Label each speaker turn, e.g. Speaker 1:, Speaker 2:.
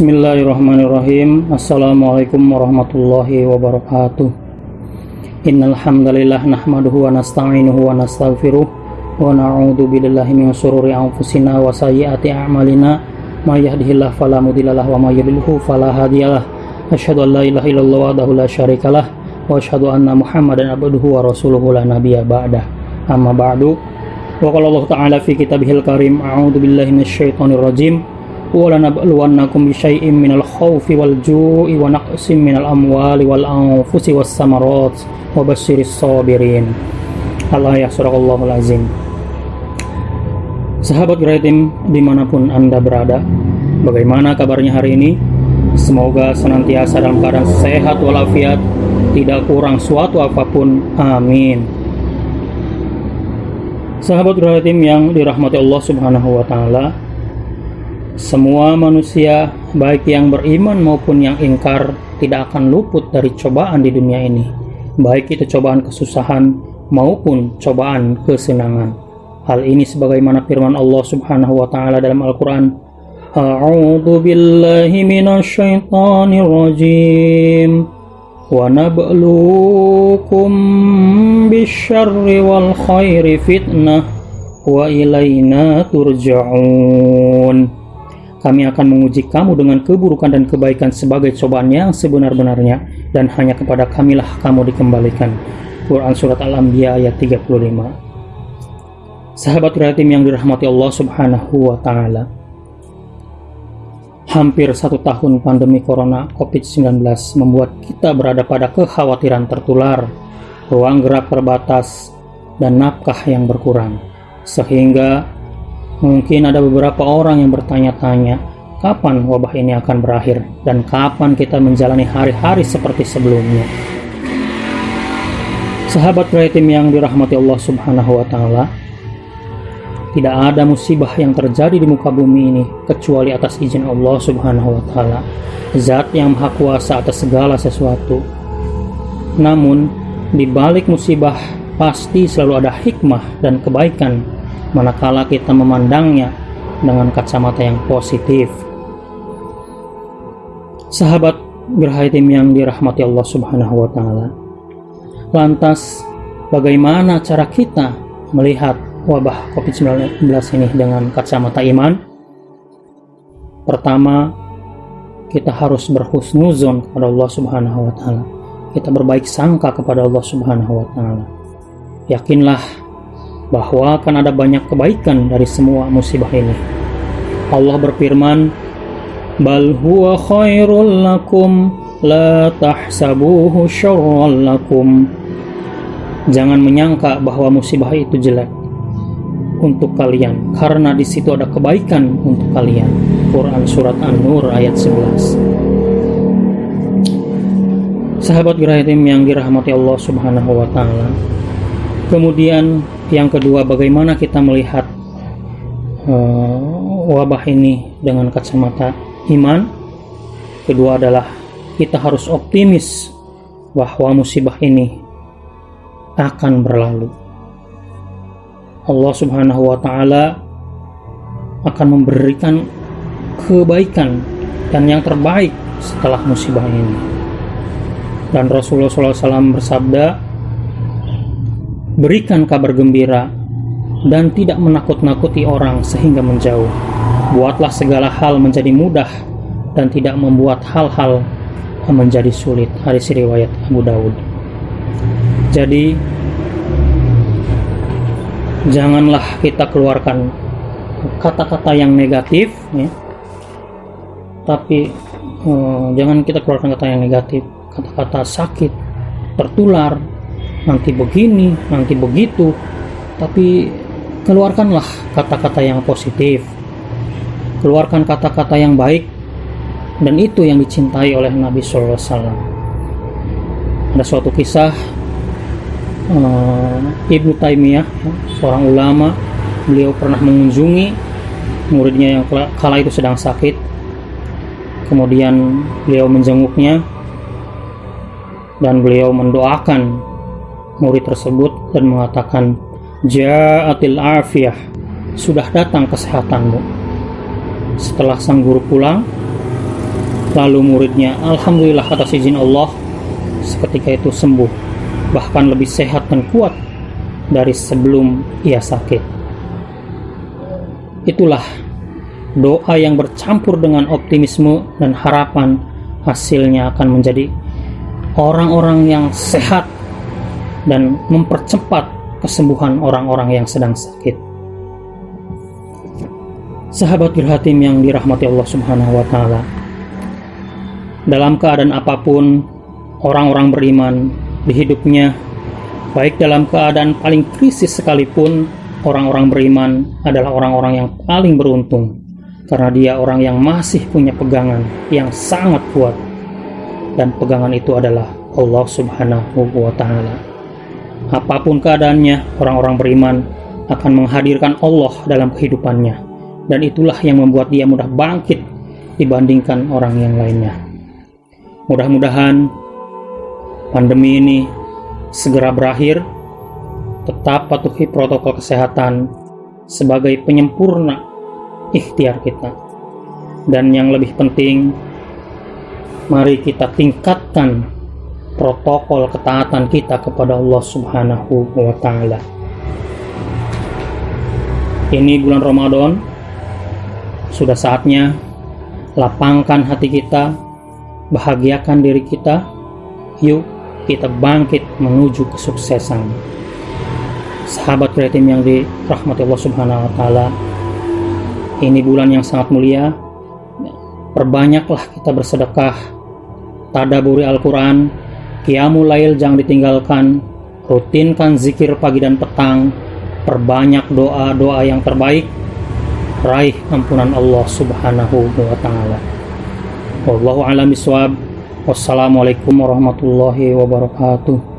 Speaker 1: Bismillahirrahmanirrahim. Assalamualaikum warahmatullahi wabarakatuh. Innal hamdalillah nahmaduhu wa nasta'inuhu wa nastaghfiruh wa na'udzu billahi min shururi anfusina wa sayyiati a'malina. May yahdihillahu fala mudhillalah wa may yudhlilhu fala hadiyalah asyhadu an la ilaha illallah wahdahu la syarikalah wa asyhadu anna muhammadan abduhu wa rasuluhu la nabiyya ba'dah. Amma ba'du. Wa qala Allah ta'ala fi kitabihil karim a'udzu billahi minasyaitonir rajim ولنبلونكم بشيء من الخوف والجوع ونقص من الأموال والأنفس والثمرات وبشر الصابرين Allah ya surahallahul azim Sahabat Graitim dimanapun anda berada Bagaimana kabarnya hari ini? Semoga senantiasa dalam keadaan sehat walafiat Tidak kurang suatu apapun Amin Sahabat Graitim yang dirahmati Allah subhanahu wa ta'ala semua manusia, baik yang beriman maupun yang ingkar, tidak akan luput dari cobaan di dunia ini, baik itu cobaan kesusahan maupun cobaan kesenangan. Hal ini sebagaimana firman Allah Subhanahu wa taala dalam Al-Qur'an, A'udzu billahi minasyaitonir rajim. Wal khairi fitnah wa ilaina turja'un kami akan menguji kamu dengan keburukan dan kebaikan sebagai cobaan yang sebenar-benarnya dan hanya kepada kamilah kamu dikembalikan. Quran Surat Al-Anbiya ayat 35 Sahabat kreatif yang dirahmati Allah subhanahu wa ta'ala Hampir satu tahun pandemi corona COVID-19 membuat kita berada pada kekhawatiran tertular, ruang gerak terbatas, dan nafkah yang berkurang. Sehingga Mungkin ada beberapa orang yang bertanya-tanya, kapan wabah ini akan berakhir dan kapan kita menjalani hari-hari seperti sebelumnya. Sahabat kreatif yang dirahmati Allah Subhanahu wa taala, tidak ada musibah yang terjadi di muka bumi ini kecuali atas izin Allah Subhanahu wa taala, zat yang maha kuasa atas segala sesuatu. Namun, di balik musibah pasti selalu ada hikmah dan kebaikan manakala kita memandangnya dengan kacamata yang positif. Sahabat Gerhaitim yang dirahmati Allah Subhanahu wa taala. Lantas bagaimana cara kita melihat wabah Covid-19 ini dengan kacamata iman? Pertama, kita harus berhusnuzon kepada Allah Subhanahu wa taala. Kita berbaik sangka kepada Allah Subhanahu wa taala. Yakinlah bahwa akan ada banyak kebaikan dari semua musibah ini. Allah berfirman, "Bal huwa khairul lakum la tahsabuhu syarral lakum." Jangan menyangka bahwa musibah itu jelek untuk kalian karena di situ ada kebaikan untuk kalian. Quran surat An-Nur ayat 11. Sahabat Girahitim yang dirahmati Allah Subhanahu wa taala. Kemudian yang kedua, bagaimana kita melihat uh, wabah ini dengan kacamata iman? Kedua adalah kita harus optimis bahwa musibah ini akan berlalu. Allah Subhanahu wa taala akan memberikan kebaikan dan yang terbaik setelah musibah ini. Dan Rasulullah SAW bersabda, Berikan kabar gembira dan tidak menakut-nakuti orang sehingga menjauh. Buatlah segala hal menjadi mudah dan tidak membuat hal-hal menjadi sulit. Hadis riwayat Abu Dawud. Jadi janganlah kita keluarkan kata-kata yang negatif ya. Tapi eh, jangan kita keluarkan kata yang negatif, kata-kata sakit, tertular, nanti begini, nanti begitu. Tapi keluarkanlah kata-kata yang positif. Keluarkan kata-kata yang baik dan itu yang dicintai oleh Nabi SAW. Ada suatu kisah uh, Ibnu Taimiyah, seorang ulama, beliau pernah mengunjungi muridnya yang kala itu sedang sakit. Kemudian beliau menjenguknya dan beliau mendoakan murid tersebut dan mengatakan, Ja'atil afiyah, sudah datang kesehatanmu. Setelah sang guru pulang, Lalu muridnya, Alhamdulillah atas izin Allah, seketika itu sembuh, bahkan lebih sehat dan kuat dari sebelum ia sakit. Itulah doa yang bercampur dengan optimisme dan harapan hasilnya akan menjadi orang-orang yang sehat dan mempercepat kesembuhan orang-orang yang sedang sakit. Sahabat Birhatim yang dirahmati Allah Subhanahu wa taala. Dalam keadaan apa pun orang-orang beriman di hidupnya baik dalam keadaan paling krisis sekalipun orang-orang beriman adalah orang-orang yang paling beruntung karena dia orang yang masih punya pegangan yang sangat kuat dan pegangan itu adalah Allah Subhanahu wa taala. Apa pun keadaannya, orang-orang beriman akan menghadirkan Allah dalam kehidupannya dan itulah yang membuat dia mudah bangkit dibandingkan orang yang lainnya. Mudah-mudahan pandemi ini segera berakhir. Tetap patuhi protokol kesehatan sebagai penyempurna ikhtiar kita. Dan yang lebih penting, mari kita tingkatkan protokol ketaatan kita kepada Allah Subhanahu wa taala. Ini bulan Ramadan. Sudah saatnya lapangkan hati kita, bahagiakan diri kita. Yuk kita bangkit menuju kesuksesan. Sahabat kreatif yang dirahmati Allah Subhanahu wa taala, ini bulan yang sangat mulia. Perbanyaklah kita bersedekah, tadaburi Al-Quran, Qiyamul Lail jangan ditinggalkan, rutinkan zikir pagi dan petang, perbanyak doa-doa yang terbaik, raih ampunan Allah Subhanahu wa taala. Wallahu a'lam. Wassalamualaikum warahmatullahi wabarakatuh.